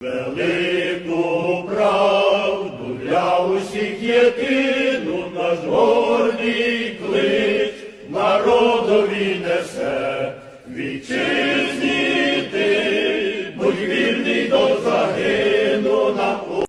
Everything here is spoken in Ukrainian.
Велику правду для усіх єдину наш гордий клич народові несе, вітчизні ти, будь вільний до.